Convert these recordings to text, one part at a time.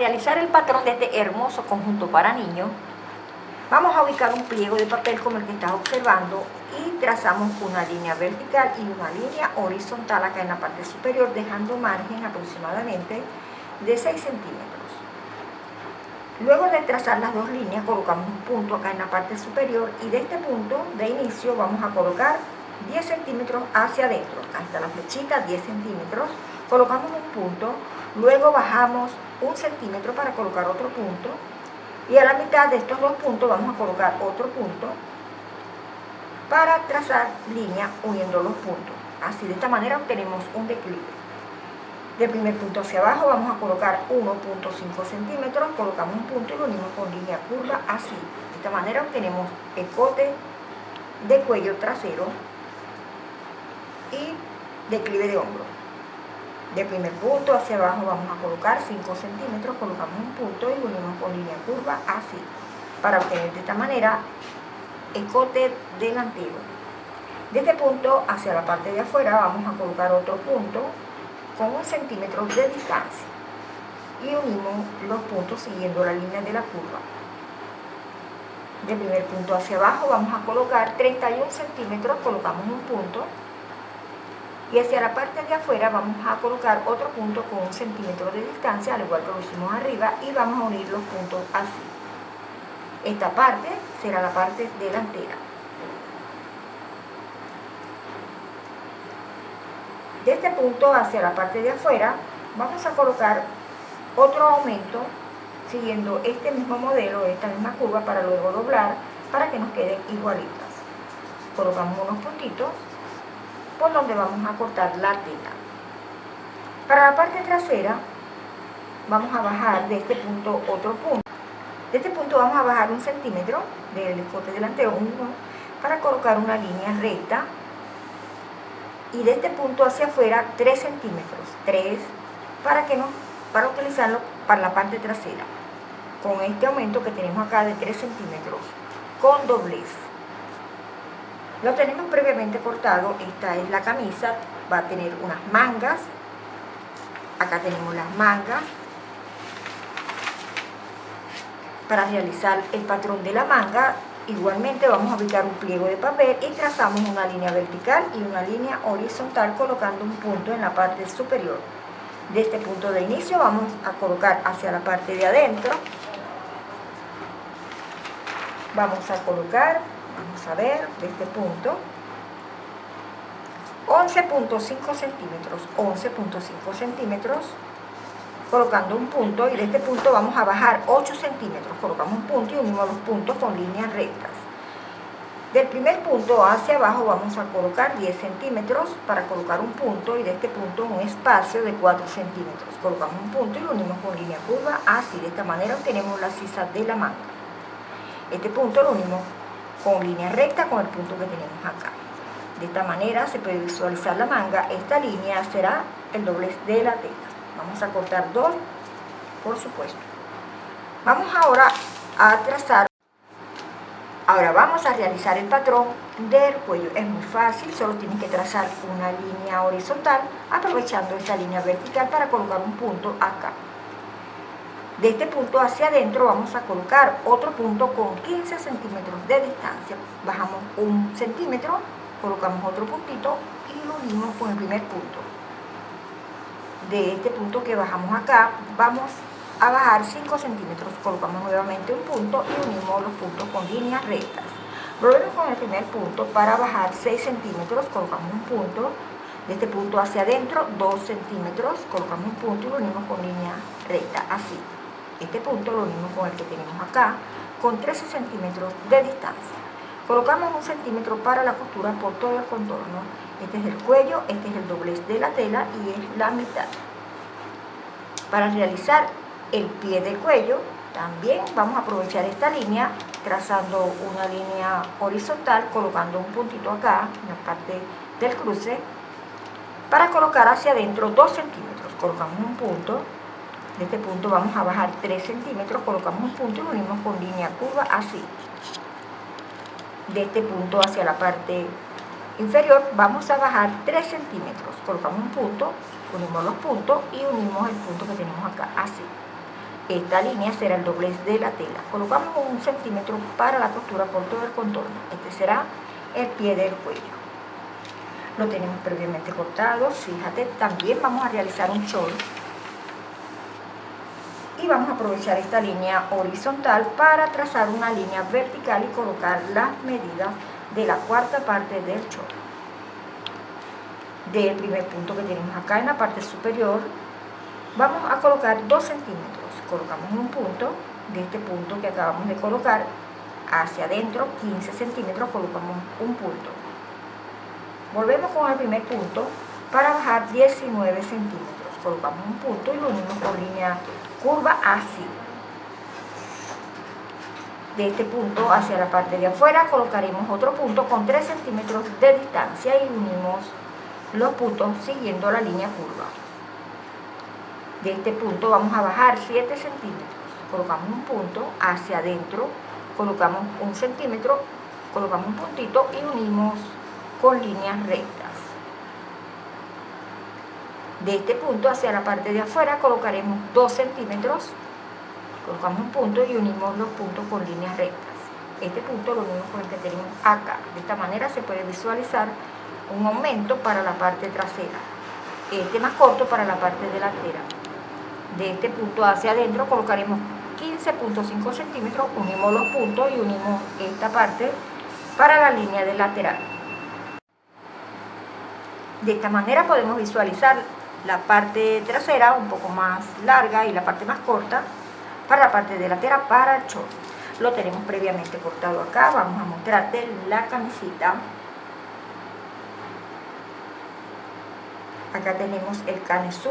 realizar el patrón de este hermoso conjunto para niños, vamos a ubicar un pliego de papel como el que estás observando y trazamos una línea vertical y una línea horizontal acá en la parte superior, dejando margen aproximadamente de 6 centímetros. Luego de trazar las dos líneas, colocamos un punto acá en la parte superior y de este punto de inicio vamos a colocar 10 centímetros hacia adentro. Acá está la flechita, 10 centímetros. Colocamos un punto, luego bajamos un centímetro para colocar otro punto y a la mitad de estos dos puntos vamos a colocar otro punto para trazar línea uniendo los puntos. Así, de esta manera obtenemos un declive. Del primer punto hacia abajo vamos a colocar 1.5 centímetros, colocamos un punto y lo unimos con línea curva así. De esta manera obtenemos el cote de cuello trasero y declive de hombro. De primer punto hacia abajo vamos a colocar 5 centímetros, colocamos un punto y unimos con línea curva así, para obtener de esta manera el cote delantero. De este punto hacia la parte de afuera vamos a colocar otro punto con un centímetro de distancia y unimos los puntos siguiendo la línea de la curva. De primer punto hacia abajo vamos a colocar 31 centímetros, colocamos un punto y hacia la parte de afuera vamos a colocar otro punto con un centímetro de distancia, al igual que lo hicimos arriba, y vamos a unir los puntos así. Esta parte será la parte delantera. De este punto hacia la parte de afuera vamos a colocar otro aumento siguiendo este mismo modelo, esta misma curva para luego doblar para que nos queden igualitas. Colocamos unos puntitos por donde vamos a cortar la tela. Para la parte trasera vamos a bajar de este punto otro punto. De este punto vamos a bajar un centímetro del escote delantero, uno, para colocar una línea recta. Y de este punto hacia afuera 3 centímetros, 3, para, que no, para utilizarlo para la parte trasera. Con este aumento que tenemos acá de 3 centímetros, con doblez. Lo tenemos previamente cortado, esta es la camisa, va a tener unas mangas, acá tenemos las mangas. Para realizar el patrón de la manga, igualmente vamos a aplicar un pliego de papel y trazamos una línea vertical y una línea horizontal colocando un punto en la parte superior. De este punto de inicio vamos a colocar hacia la parte de adentro. Vamos a colocar vamos a ver, de este punto, 11.5 centímetros, 11.5 centímetros, colocando un punto y de este punto vamos a bajar 8 centímetros, colocamos un punto y unimos los puntos con líneas rectas. Del primer punto hacia abajo vamos a colocar 10 centímetros para colocar un punto y de este punto un espacio de 4 centímetros. Colocamos un punto y lo unimos con línea curva, así de esta manera obtenemos la sisa de la manga. Este punto lo unimos con línea recta con el punto que tenemos acá. De esta manera se puede visualizar la manga. Esta línea será el doblez de la tela. Vamos a cortar dos, por supuesto. Vamos ahora a trazar. Ahora vamos a realizar el patrón del cuello. Es muy fácil, solo tienen que trazar una línea horizontal aprovechando esta línea vertical para colocar un punto acá. De este punto hacia adentro vamos a colocar otro punto con 15 centímetros de distancia. Bajamos un centímetro, colocamos otro puntito y lo unimos con el primer punto. De este punto que bajamos acá, vamos a bajar 5 centímetros, colocamos nuevamente un punto y unimos los puntos con líneas rectas. Volvemos con el primer punto para bajar 6 centímetros, colocamos un punto, de este punto hacia adentro 2 centímetros, colocamos un punto y lo unimos con línea recta, así. Este punto lo unimos con el que tenemos acá, con 13 centímetros de distancia. Colocamos un centímetro para la costura por todo el contorno. Este es el cuello, este es el doblez de la tela y es la mitad. Para realizar el pie del cuello, también vamos a aprovechar esta línea trazando una línea horizontal, colocando un puntito acá, en la parte del cruce, para colocar hacia adentro 2 centímetros. Colocamos un punto, de este punto vamos a bajar 3 centímetros, colocamos un punto y unimos con línea curva así. De este punto hacia la parte inferior vamos a bajar 3 centímetros, colocamos un punto, unimos los puntos y unimos el punto que tenemos acá, así. esta línea será el doblez de la tela. Colocamos un centímetro para la costura por todo el contorno. Este será el pie del cuello. Lo tenemos previamente cortado. Fíjate, también vamos a realizar un short. Y vamos a aprovechar esta línea horizontal para trazar una línea vertical y colocar las medidas de la cuarta parte del short. Del primer punto que tenemos acá en la parte superior, vamos a colocar 2 centímetros colocamos un punto, de este punto que acabamos de colocar, hacia adentro 15 centímetros colocamos un punto. Volvemos con el primer punto para bajar 19 centímetros. Colocamos un punto y lo unimos con línea curva así. De este punto hacia la parte de afuera colocaremos otro punto con 3 centímetros de distancia y unimos los puntos siguiendo la línea curva. De este punto vamos a bajar 7 centímetros. Colocamos un punto hacia adentro colocamos un centímetro colocamos un puntito y unimos con líneas rectas de este punto hacia la parte de afuera colocaremos 2 centímetros colocamos un punto y unimos los puntos con líneas rectas. Este punto lo unimos con el que tenemos acá. De esta manera se puede visualizar un aumento para la parte trasera. Este más corto para la parte delantera. De este punto hacia adentro colocaremos 15.5 centímetros, unimos los puntos y unimos esta parte para la línea del lateral. De esta manera podemos visualizar la parte trasera un poco más larga y la parte más corta para la parte delantera para el short. Lo tenemos previamente cortado acá, vamos a mostrarte la camisita. Acá tenemos el canesú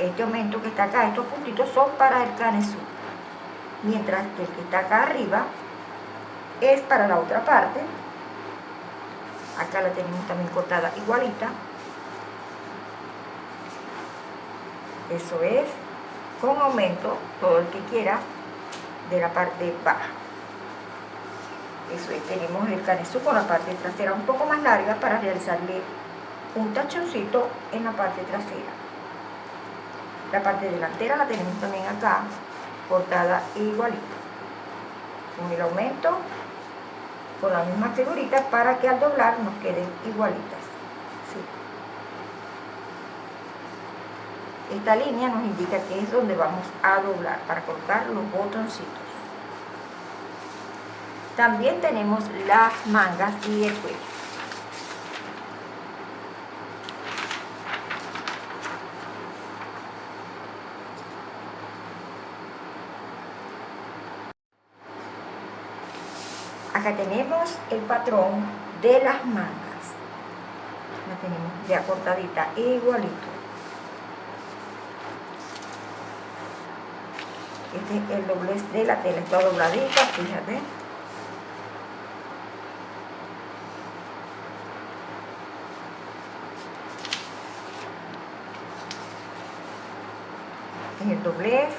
este aumento que está acá, estos puntitos son para el canesú. Mientras que el que está acá arriba es para la otra parte. Acá la tenemos también cortada igualita. Eso es con aumento, todo el que quieras, de la parte baja. Eso es, tenemos el canesú con la parte trasera un poco más larga para realizarle un tachoncito en la parte trasera. La parte delantera la tenemos también acá, cortada igualita. Con el aumento, con la misma figurita para que al doblar nos queden igualitas. Esta línea nos indica que es donde vamos a doblar para colocar los botoncitos. También tenemos las mangas y el cuello. Acá tenemos el patrón de las mangas. La tenemos ya cortadita igualito. Este es el doblez de la tela, está dobladita, fíjate. es. El doblez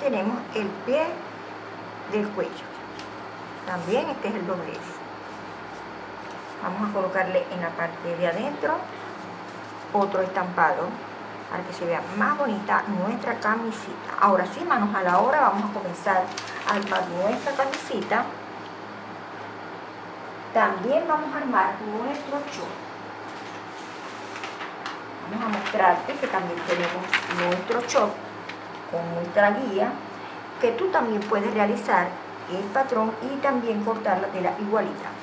tenemos el pie del cuello. También este es el doblez vamos a colocarle en la parte de adentro otro estampado para que se vea más bonita nuestra camisita. Ahora sí manos a la obra vamos a comenzar a armar nuestra camisita. También vamos a armar nuestro short vamos a mostrarte que también tenemos nuestro short con nuestra guía que tú también puedes realizar el patrón y también cortar la tela igualita.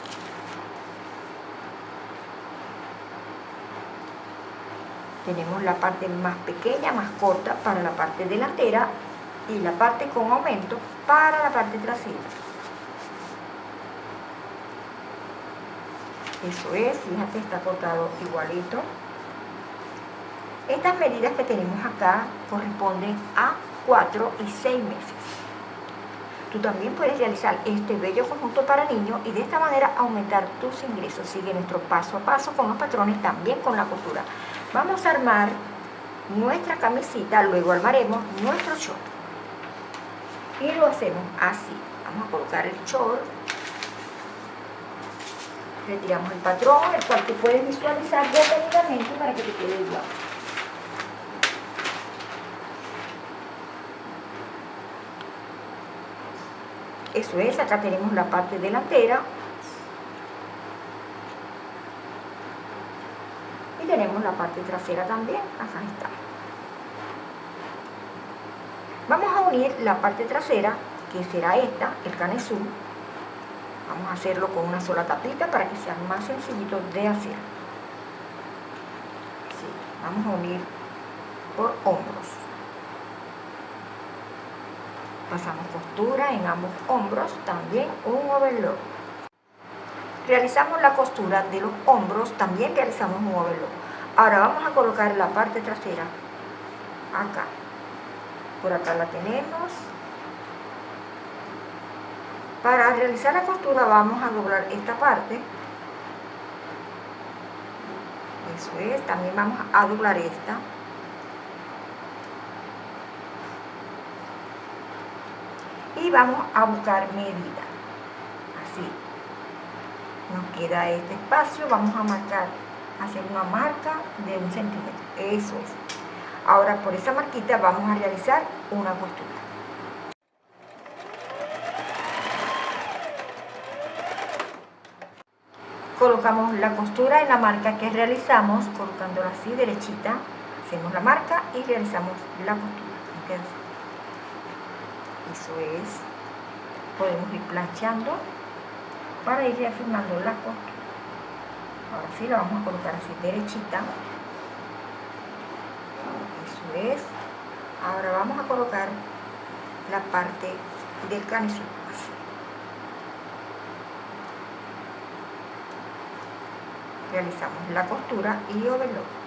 Tenemos la parte más pequeña, más corta para la parte delantera y la parte con aumento para la parte trasera. Eso es, fíjate, está cortado igualito. Estas medidas que tenemos acá corresponden a 4 y 6 meses. Tú también puedes realizar este bello conjunto para niños y de esta manera aumentar tus ingresos. Sigue nuestro paso a paso con los patrones, también con la costura. Vamos a armar nuestra camisita, luego armaremos nuestro short. Y lo hacemos así. Vamos a colocar el short retiramos el patrón, el cual tú puedes visualizar detenidamente para que te quede igual. Eso es, acá tenemos la parte delantera. Tenemos la parte trasera también, acá está. Vamos a unir la parte trasera, que será esta, el canesú. Vamos a hacerlo con una sola tapita para que sea más sencillito de hacer. vamos a unir por hombros pasamos costura en ambos hombros, también un overlock. Realizamos la costura de los hombros, también realizamos un overlock. Ahora vamos a colocar la parte trasera, acá. Por acá la tenemos. Para realizar la costura vamos a doblar esta parte. Eso es, también vamos a doblar esta. y vamos a buscar medida así nos queda este espacio vamos a marcar hacer una marca de un centímetro eso es. Ahora por esa marquita vamos a realizar una costura. Colocamos la costura en la marca que realizamos colocándola así derechita hacemos la marca y realizamos la costura. Eso es. Podemos ir planchando para ir reafirmando la costura ahora sí la vamos a colocar así derechita. Eso es. Ahora vamos a colocar la parte del canesú realizamos la costura y overlock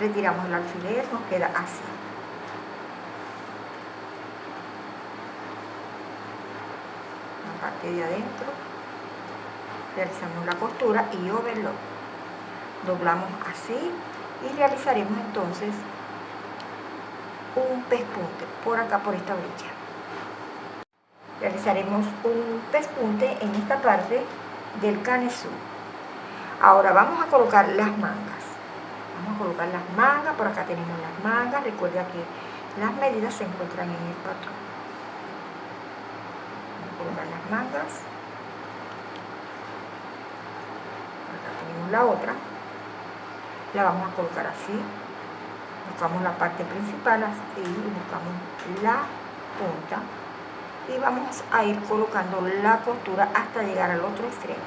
retiramos el alfiler, nos queda así. La parte de adentro, realizamos la costura y overlock. Doblamos así y realizaremos entonces un pespunte por acá, por esta orilla. Realizaremos un pespunte en esta parte del canesú. Ahora vamos a colocar las mangas colocar las mangas, por acá tenemos las mangas, recuerda que las medidas se encuentran en el patrón. Colocar las mangas. Acá tenemos la otra. La vamos a colocar así. Buscamos la parte principal así, buscamos la punta y vamos a ir colocando la costura hasta llegar al otro extremo.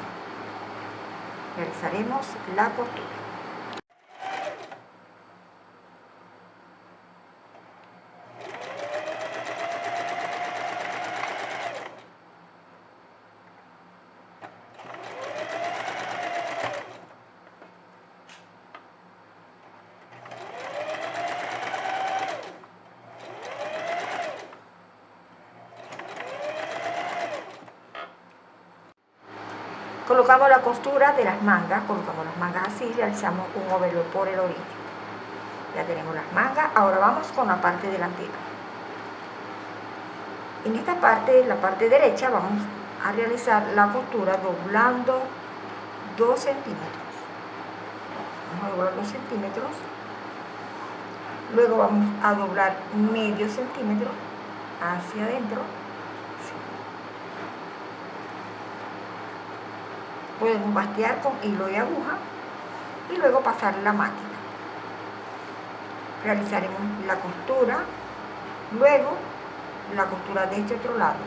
Realizaremos la costura. Colocamos la costura de las mangas, colocamos las mangas así, realizamos un overlock por el orillo. Ya tenemos las mangas, ahora vamos con la parte delantera. En esta parte, la parte derecha, vamos a realizar la costura doblando 2 centímetros. Vamos a doblar 2 centímetros. Luego vamos a doblar medio centímetro hacia adentro podemos bastear con hilo y aguja y luego pasar la máquina. Realizaremos la costura, luego la costura de este otro lado,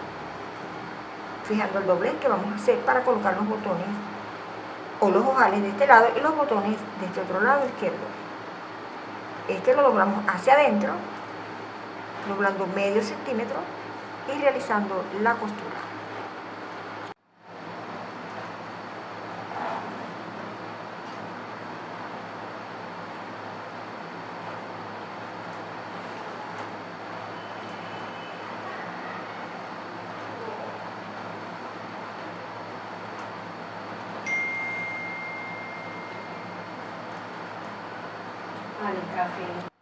fijando el doblez que vamos a hacer para colocar los botones o los ojales de este lado y los botones de este otro lado izquierdo. Este lo doblamos hacia adentro, doblando medio centímetro y realizando la costura. Al café.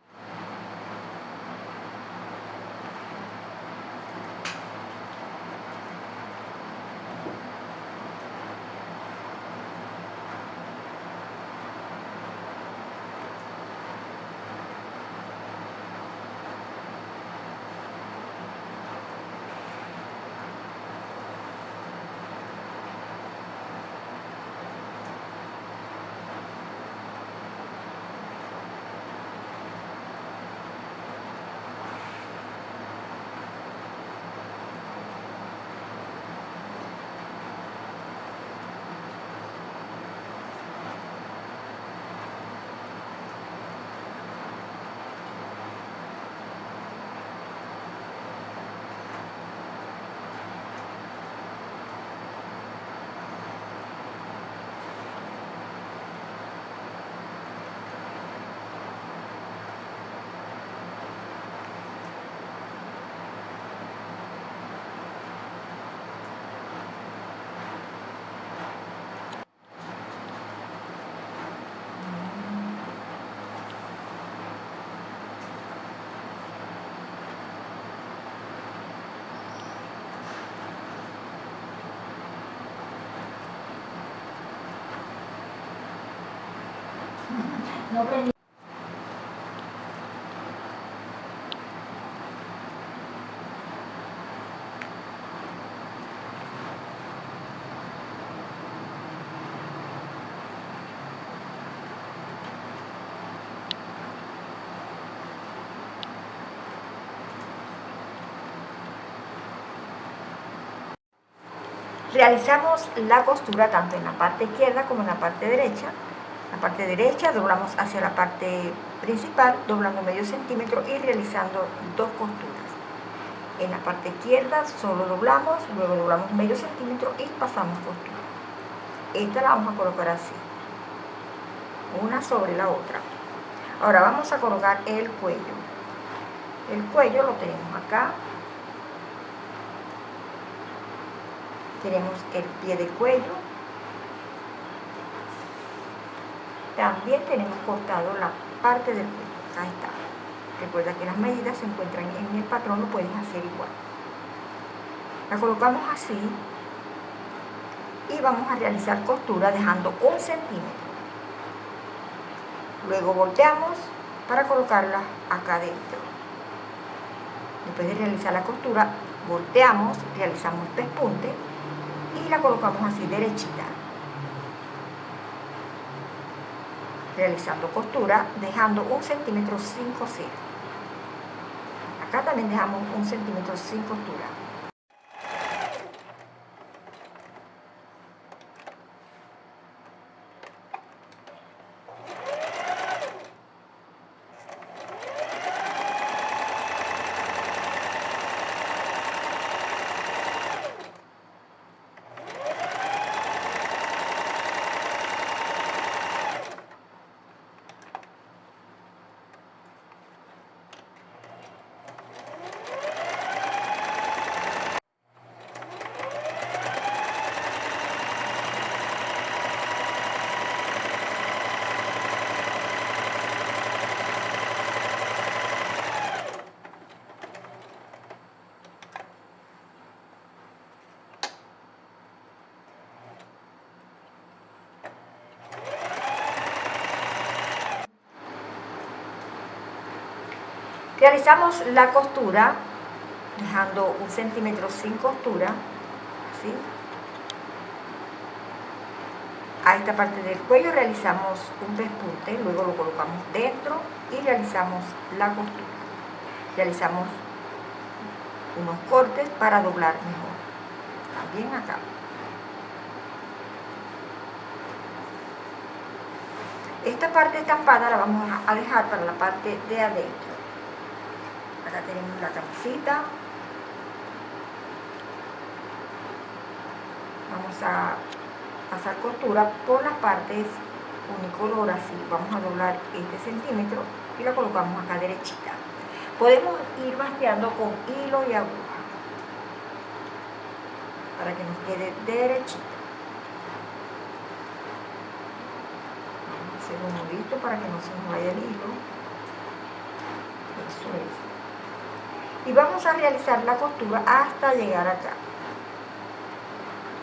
Realizamos la costura tanto en la parte izquierda como en la parte derecha. Parte derecha doblamos hacia la parte principal, doblando medio centímetro y realizando dos costuras. En la parte izquierda solo doblamos, luego doblamos medio centímetro y pasamos costura. Esta la vamos a colocar así, una sobre la otra. Ahora vamos a colocar el cuello. El cuello lo tenemos acá, tenemos el pie de cuello también tenemos cortado la parte del cuello. Ahí está. Recuerda que las medidas se encuentran en el patrón lo puedes hacer igual. La colocamos así y vamos a realizar costura dejando un centímetro. Luego volteamos para colocarla acá dentro después de realizar la costura volteamos, realizamos pespunte y la colocamos así derechita realizando costura dejando un centímetro sin coser acá también dejamos un centímetro sin costura Realizamos la costura dejando un centímetro sin costura, así. A esta parte del cuello realizamos un despunte, luego lo colocamos dentro y realizamos la costura. Realizamos unos cortes para doblar mejor. También acá. Esta parte estampada la vamos a dejar para la parte de adentro. Acá tenemos la camisita. Vamos a pasar costura por las partes unicolor así. Vamos a doblar este centímetro y la colocamos acá derechita. Podemos ir basteando con hilo y aguja para que nos quede derechita. Vamos a hacer un nudito para que no se nos vaya el hilo. Eso es. Y vamos a realizar la costura hasta llegar acá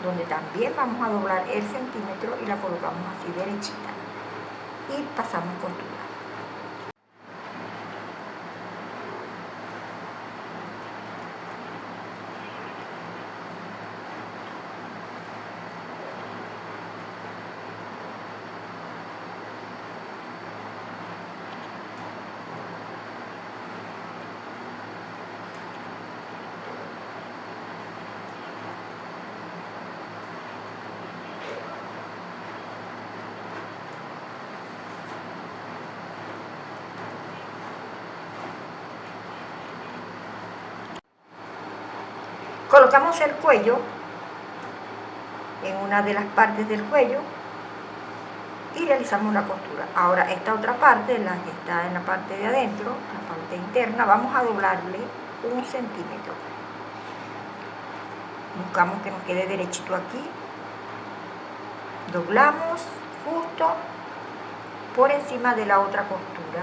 donde también vamos a doblar el centímetro y la colocamos así derechita. Y pasamos costura colocamos el cuello en una de las partes del cuello y realizamos la costura. Ahora esta otra parte, la que está en la parte de adentro, la parte interna, vamos a doblarle un centímetro. Buscamos que nos quede derechito aquí. Doblamos justo por encima de la otra costura.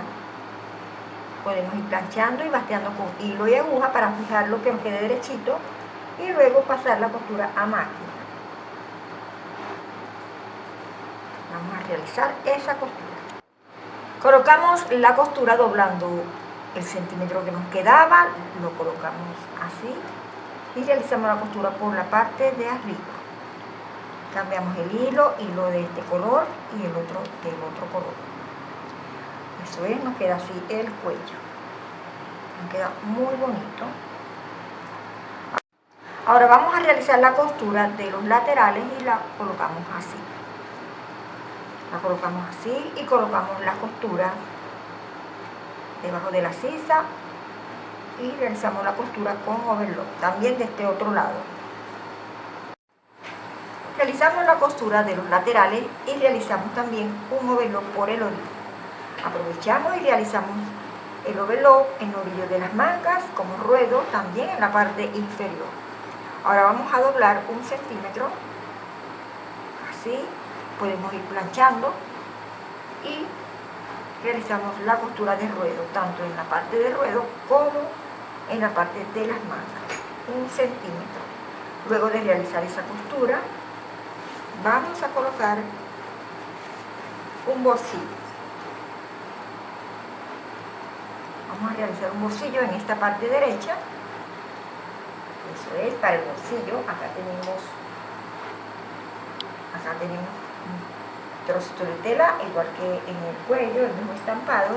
Podemos ir planchando y basteando con hilo y aguja para fijarlo que nos quede derechito y luego pasar la costura a máquina. Vamos a realizar esa costura. Colocamos la costura doblando el centímetro que nos quedaba, lo colocamos así y realizamos la costura por la parte de arriba. Cambiamos el hilo, hilo de este color y el otro del otro color. Eso es, nos queda así el cuello. Nos queda muy bonito. Ahora vamos a realizar la costura de los laterales y la colocamos así. La colocamos así y colocamos la costura debajo de la sisa y realizamos la costura con overlock, también de este otro lado. Realizamos la costura de los laterales y realizamos también un overlock por el orillo. Aprovechamos y realizamos el overlock en el orillo de las mangas como ruedo también en la parte inferior. Ahora vamos a doblar un centímetro, así, podemos ir planchando y realizamos la costura de ruedo, tanto en la parte de ruedo como en la parte de las mangas, un centímetro. Luego de realizar esa costura, vamos a colocar un bolsillo. Vamos a realizar un bolsillo en esta parte derecha eso es, para el bolsillo, acá tenemos, acá tenemos un trocito de tela, igual que en el cuello, el mismo estampado.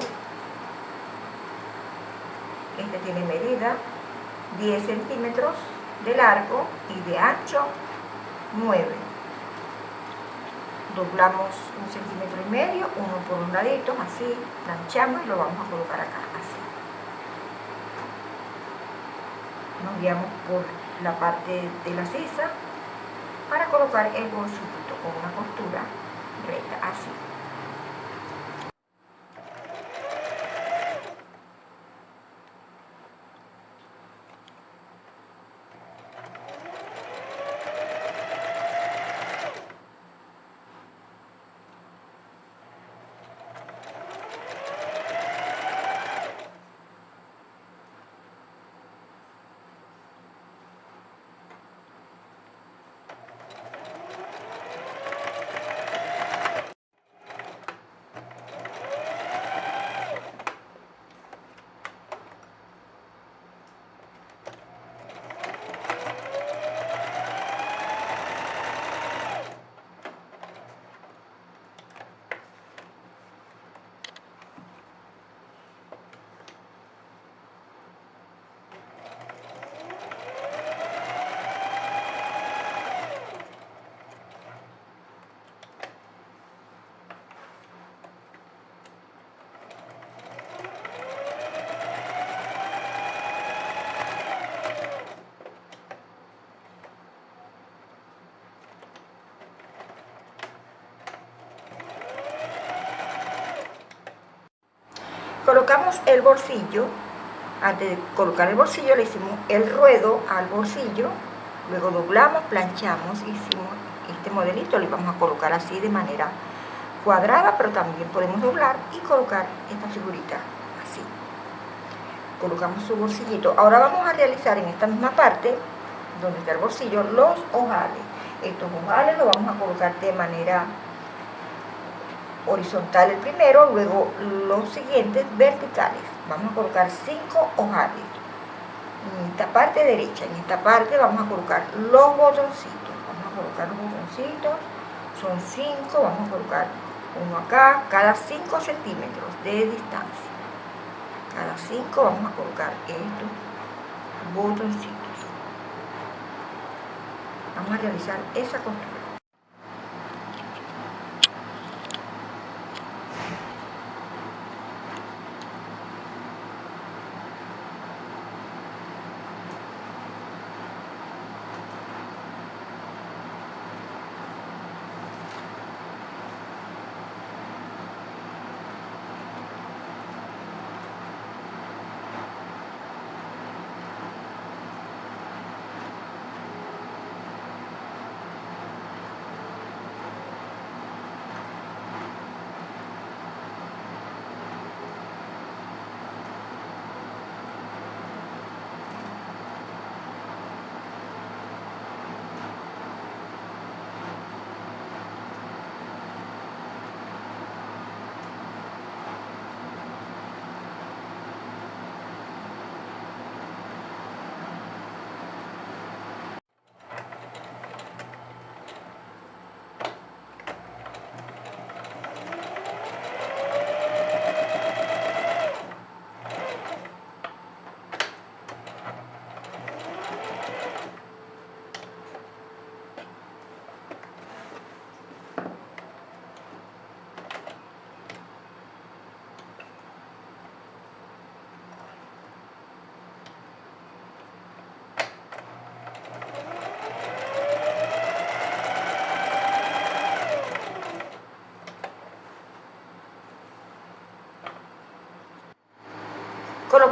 Este tiene medida 10 centímetros de largo y de ancho 9. Doblamos un centímetro y medio, uno por un ladito, así, planchamos y lo vamos a colocar acá, así nos guiamos por la parte de la sisa para colocar el bolsito con una costura Colocamos el bolsillo, antes de colocar el bolsillo le hicimos el ruedo al bolsillo, luego doblamos, planchamos, hicimos este modelito, le vamos a colocar así de manera cuadrada, pero también podemos doblar y colocar esta figurita así. Colocamos su bolsillito. Ahora vamos a realizar en esta misma parte, donde está el bolsillo, los ojales. Estos ojales los vamos a colocar de manera horizontal el primero, luego los siguientes verticales. Vamos a colocar cinco ojales. En esta parte derecha, en esta parte vamos a colocar los botoncitos. Vamos a colocar los botoncitos, son cinco, vamos a colocar uno acá, cada 5 centímetros de distancia. Cada 5 vamos a colocar estos botoncitos. Vamos a realizar esa costura.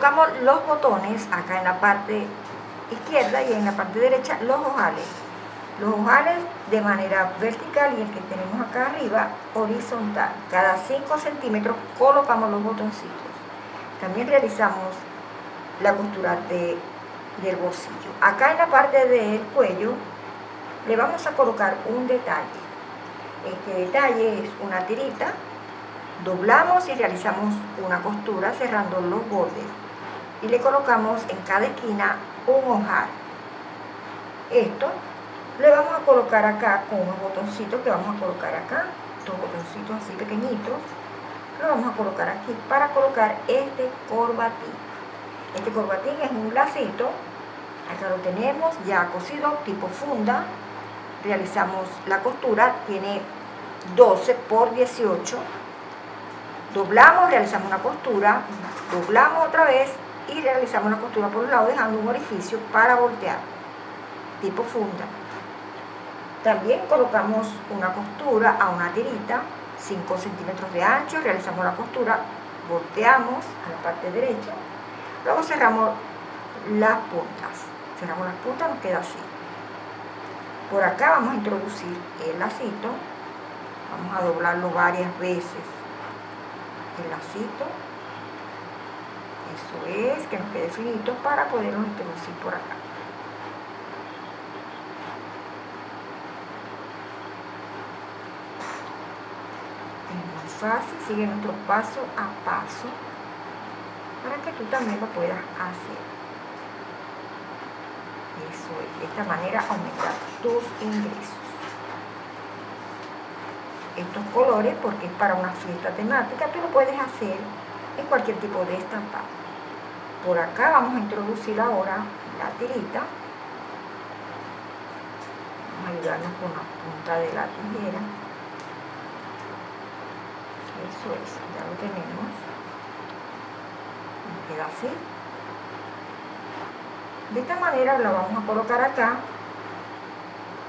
Colocamos los botones acá en la parte izquierda y en la parte derecha los ojales. Los ojales de manera vertical y el que tenemos acá arriba horizontal. Cada 5 centímetros colocamos los botoncitos. También realizamos la costura de, del bolsillo. Acá en la parte del cuello le vamos a colocar un detalle. Este detalle es una tirita. Doblamos y realizamos una costura cerrando los bordes y le colocamos en cada esquina un ojal esto le vamos a colocar acá con unos botoncitos que vamos a colocar acá dos botoncitos así pequeñitos lo vamos a colocar aquí para colocar este corbatín. Este corbatín es un lacito acá lo tenemos ya cosido tipo funda. Realizamos la costura tiene 12 por 18 doblamos, realizamos una costura, doblamos otra vez y realizamos la costura por un lado dejando un orificio para voltear, tipo funda. También colocamos una costura a una tirita, 5 centímetros de ancho, realizamos la costura, volteamos a la parte derecha, luego cerramos las puntas, cerramos las puntas, nos queda así. Por acá vamos a introducir el lacito, vamos a doblarlo varias veces el lacito eso es, que nos quede finito para poderlo introducir por acá. Es muy fácil, sigue nuestro paso a paso para que tú también lo puedas hacer. Eso es, de esta manera aumentar tus ingresos. Estos colores porque es para una fiesta temática, tú lo puedes hacer en cualquier tipo de estampado. Por acá vamos a introducir ahora la tirita. Vamos a ayudarnos con la punta de la tijera. Eso es, ya lo tenemos. queda así. De esta manera la vamos a colocar acá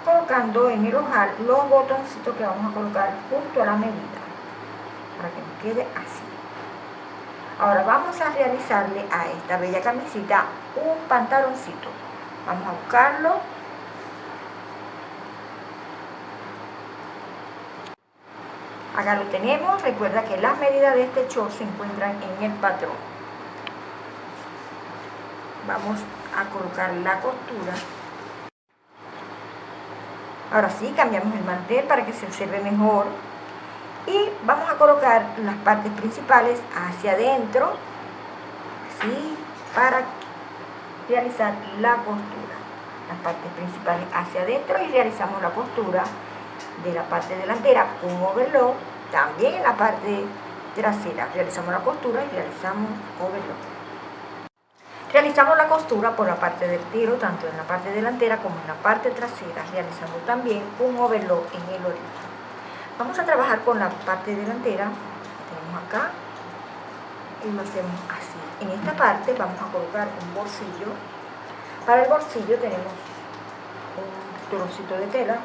colocando en el ojal los botoncitos que vamos a colocar justo a la medida para que nos quede así Ahora vamos a realizarle a esta bella camisita un pantaloncito. Vamos a buscarlo. Acá lo tenemos. Recuerda que las medidas de este short se encuentran en el patrón. Vamos a colocar la costura. Ahora sí, cambiamos el mantel para que se observe mejor. Y vamos a colocar las partes principales hacia adentro, así, para realizar la costura. Las partes principales hacia adentro y realizamos la costura de la parte delantera con overlock, también en la parte trasera. Realizamos la costura y realizamos overlock. Realizamos la costura por la parte del tiro, tanto en la parte delantera como en la parte trasera, realizando también un overlock en el origen. Vamos a trabajar con la parte delantera, tenemos acá, y lo hacemos así. En esta parte vamos a colocar un bolsillo. Para el bolsillo tenemos un trocito de tela.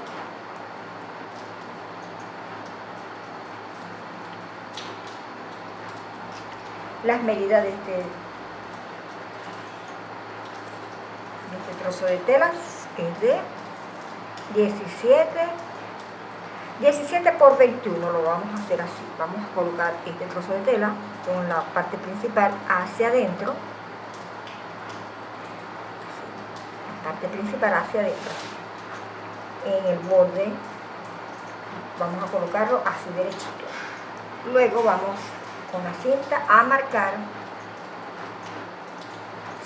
Las medidas de este este trozo de telas es de 17 17 por 21 lo vamos a hacer así. Vamos a colocar este trozo de tela con la parte principal hacia adentro. La parte principal hacia adentro. En el borde vamos a colocarlo así derechito. Luego vamos con la cinta a marcar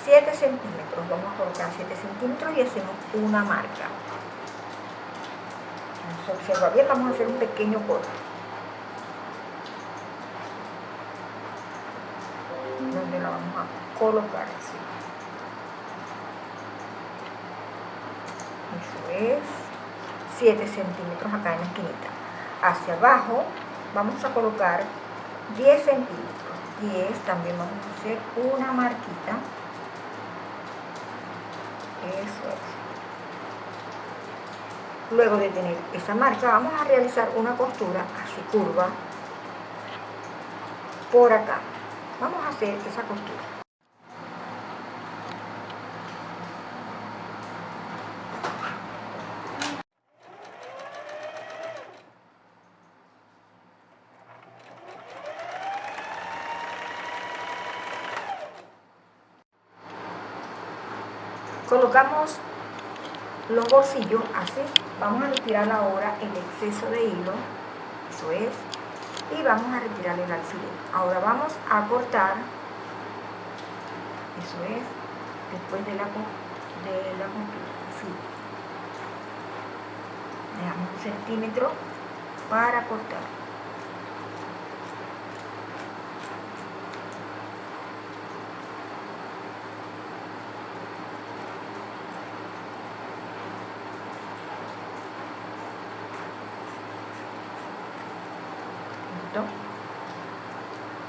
7 centímetros, vamos a colocar 7 centímetros y hacemos una marca. Se observa bien, vamos a hacer un pequeño corte. Donde la vamos a colocar así. Eso es 7 centímetros acá en la esquinita. Hacia abajo vamos a colocar 10 centímetros. 10 también vamos a hacer una marquita eso es. Luego de tener esa marca, vamos a realizar una costura así curva por acá. Vamos a hacer esa costura. colocamos los bolsillos así vamos a retirar ahora el exceso de hilo eso es y vamos a retirar el alfiler. Ahora vamos a cortar eso es después de la, de la dejamos un centímetro para cortar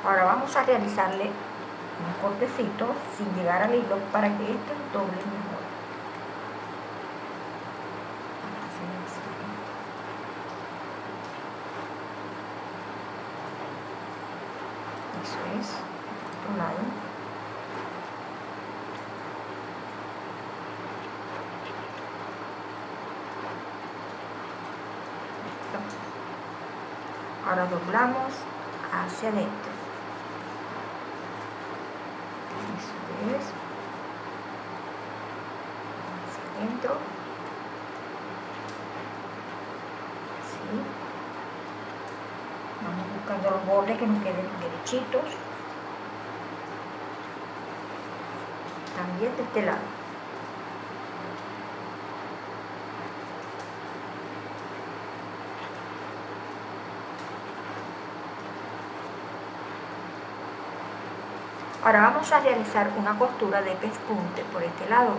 Ahora vamos a realizarle un cortecito sin llegar al hilo para que este doble mejor. Eso es, otro. Ahora doblamos hacia adentro. Eso es. Hacia adentro. Así. Vamos buscando los bordes que nos También de este lado. Ahora vamos a realizar una costura de pespunte por este lado.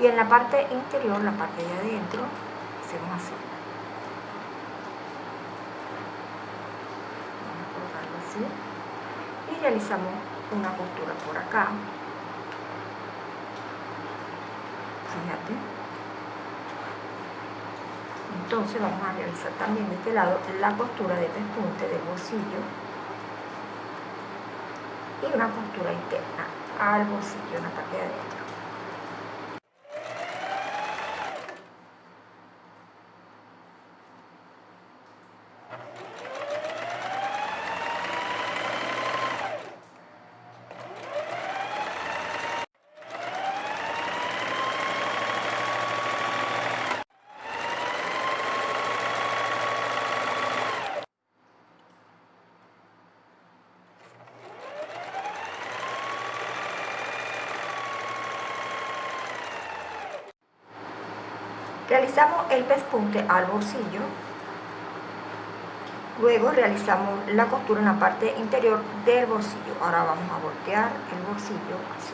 Y en la parte interior, la parte de adentro, hacemos así. Vamos a colocarlo así. Y realizamos una costura por acá. Fíjate. Entonces vamos a realizar también de este lado la costura de pespunte del bolsillo y una costura interna al bolsillo en la parte de adentro. Realizamos el pespunte al bolsillo. Luego realizamos la costura en la parte interior del bolsillo. Ahora vamos a voltear el bolsillo así.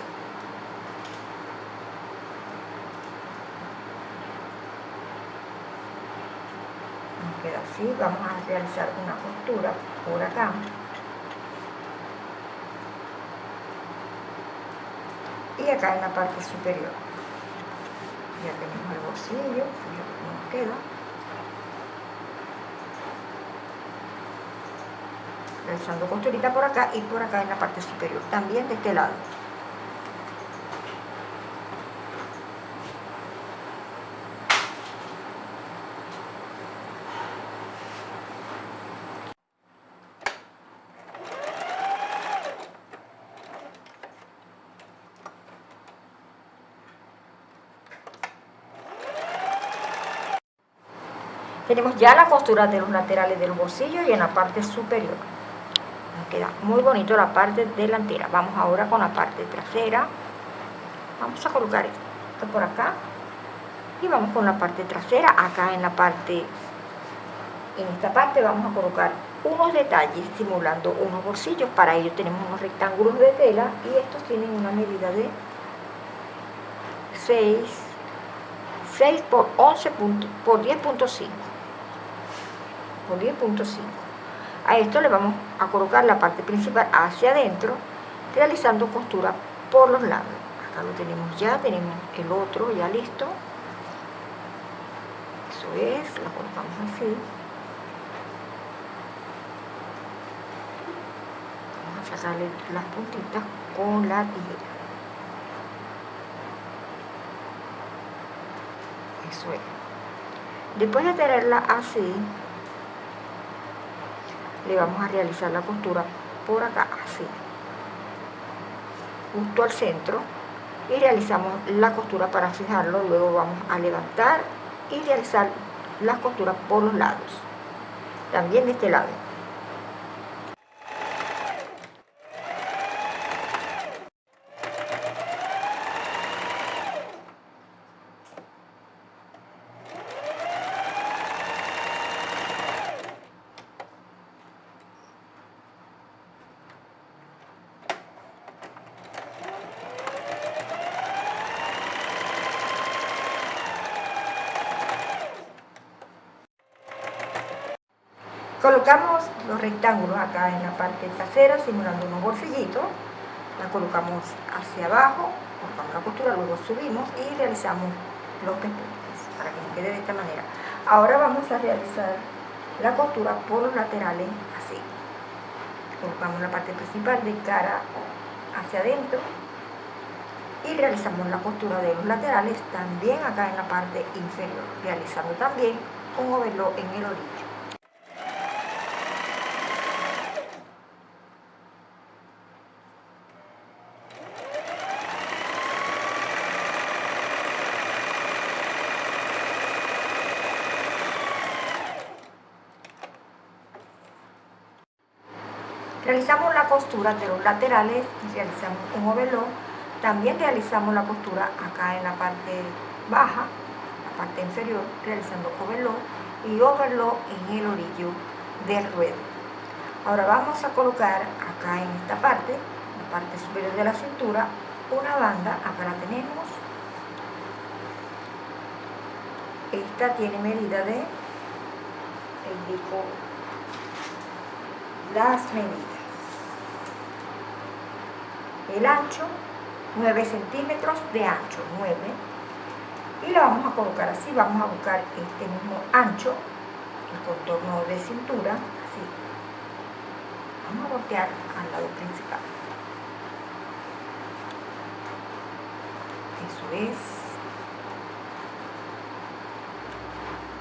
Nos queda así. Vamos a realizar una costura por acá. Y acá en la parte superior bolsillo. Realizando costurita por acá y por acá en la parte superior, también de este lado. Tenemos ya la costura de los laterales del bolsillo y en la parte superior. Nos queda muy bonito la parte delantera. Vamos ahora con la parte trasera. Vamos a colocar esto por acá. Y vamos con la parte trasera. Acá en la parte, en esta parte vamos a colocar unos detalles simulando unos bolsillos. Para ello tenemos unos rectángulos de tela y estos tienen una medida de 6, 6 por 11 por 10.5 10.5 a esto le vamos a colocar la parte principal hacia adentro realizando costura por los lados. Acá lo tenemos ya, tenemos el otro ya listo. Eso es, lo colocamos así. Vamos a sacarle las puntitas con la tijera. Eso es. Después de tenerla así le vamos a realizar la costura por acá, así, justo al centro, y realizamos la costura para fijarlo, luego vamos a levantar y realizar las costuras por los lados, también de este lado. Colocamos los rectángulos acá en la parte trasera, simulando unos bolsillitos. La colocamos hacia abajo, colocamos la costura, luego subimos y realizamos los pespuntes para que nos quede de esta manera. Ahora vamos a realizar la costura por los laterales así. Colocamos la parte principal de cara hacia adentro y realizamos la costura de los laterales también acá en la parte inferior, realizando también un overlock en el orillo. Realizamos la costura de los laterales y realizamos un overlock. También realizamos la costura acá en la parte baja, la parte inferior, realizando overlock y overlock en el orillo del ruedo. Ahora vamos a colocar acá en esta parte, la parte superior de la cintura, una banda, acá la tenemos. Esta tiene medida de, indico las medidas el ancho 9 centímetros de ancho 9 y la vamos a colocar así vamos a buscar este mismo ancho el contorno de cintura así. Vamos a voltear al lado principal. Eso es.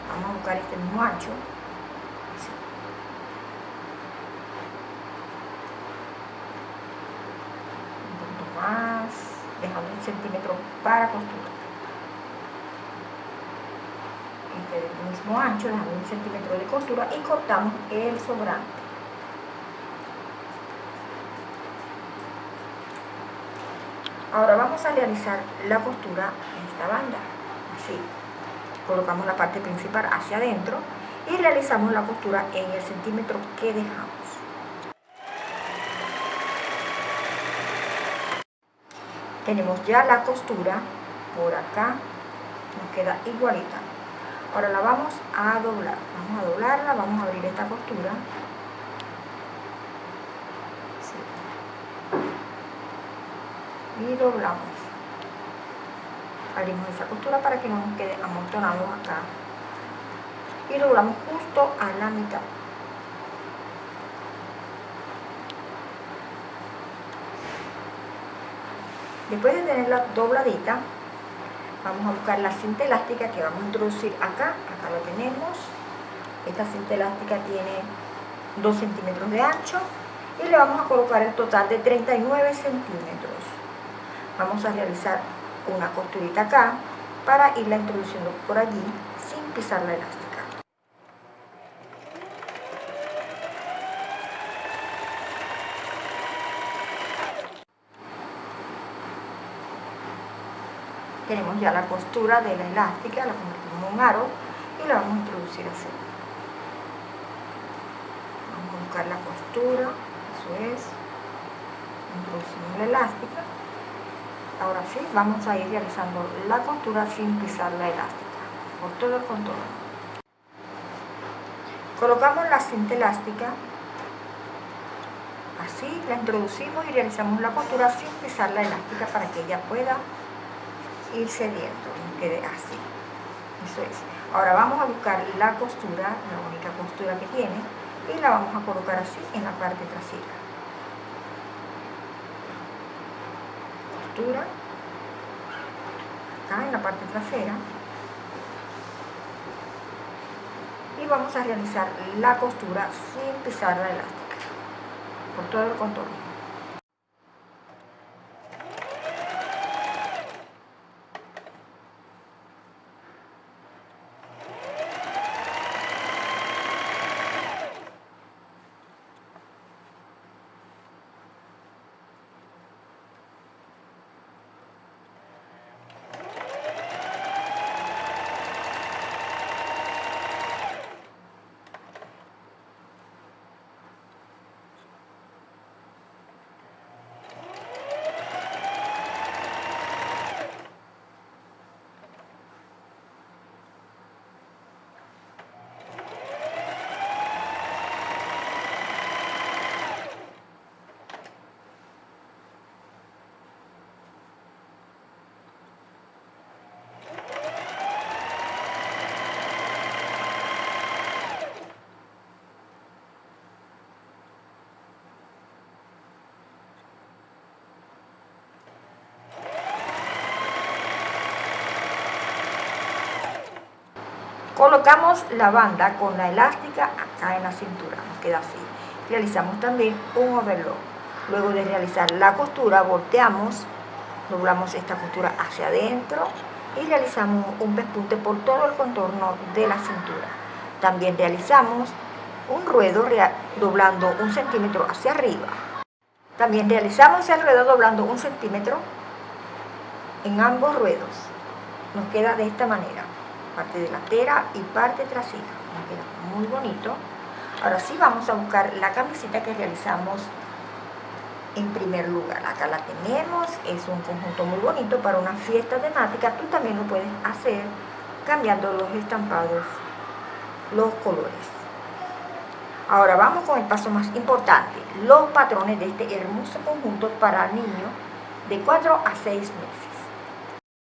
Vamos a buscar este mismo ancho. Centímetro para costura. Este mismo ancho, dejando un centímetro de costura y cortamos el sobrante. Ahora vamos a realizar la costura en esta banda, así. Colocamos la parte principal hacia adentro y realizamos la costura en el centímetro que dejamos. Tenemos ya la costura por acá, nos queda igualita. Ahora la vamos a doblar, vamos a doblarla, vamos a abrir esta costura. Y doblamos. Abrimos esa costura para que no nos quede amontonado acá. Y doblamos justo a la mitad después de tenerla dobladita vamos a buscar la cinta elástica que vamos a introducir acá. Acá lo tenemos. Esta cinta elástica tiene 2 centímetros de ancho y le vamos a colocar el total de 39 centímetros. Vamos a realizar una costurita acá para irla introduciendo por allí sin pisar la elástica. Tenemos ya la costura de la elástica, la convertimos en un aro y la vamos a introducir así. Vamos a buscar la costura, eso es, introducimos la elástica Ahora sí, vamos a ir realizando la costura sin pisar la elástica, por todo el contorno. Colocamos la cinta elástica, así la introducimos y realizamos la costura sin pisar la elástica para que ella pueda ir cediendo quede así. Eso es. Ahora vamos a buscar la costura, la única costura que tiene, y la vamos a colocar así en la parte trasera. acá en la parte trasera y vamos a realizar la costura sin pisar la elástica por todo el contorno Colocamos la banda con la elástica acá en la cintura, nos queda así. Realizamos también un overlock. Luego de realizar la costura, volteamos, doblamos esta costura hacia adentro y realizamos un pespunte por todo el contorno de la cintura. También realizamos un ruedo doblando un centímetro hacia arriba. También realizamos el ruedo doblando un centímetro en ambos ruedos. Nos queda de esta manera parte delantera y parte trasera. muy bonito. Ahora sí vamos a buscar la camiseta que realizamos en primer lugar. Acá la tenemos, es un conjunto muy bonito para una fiesta temática. Tú también lo puedes hacer cambiando los estampados, los colores. Ahora vamos con el paso más importante, los patrones de este hermoso conjunto para niños de 4 a 6 meses.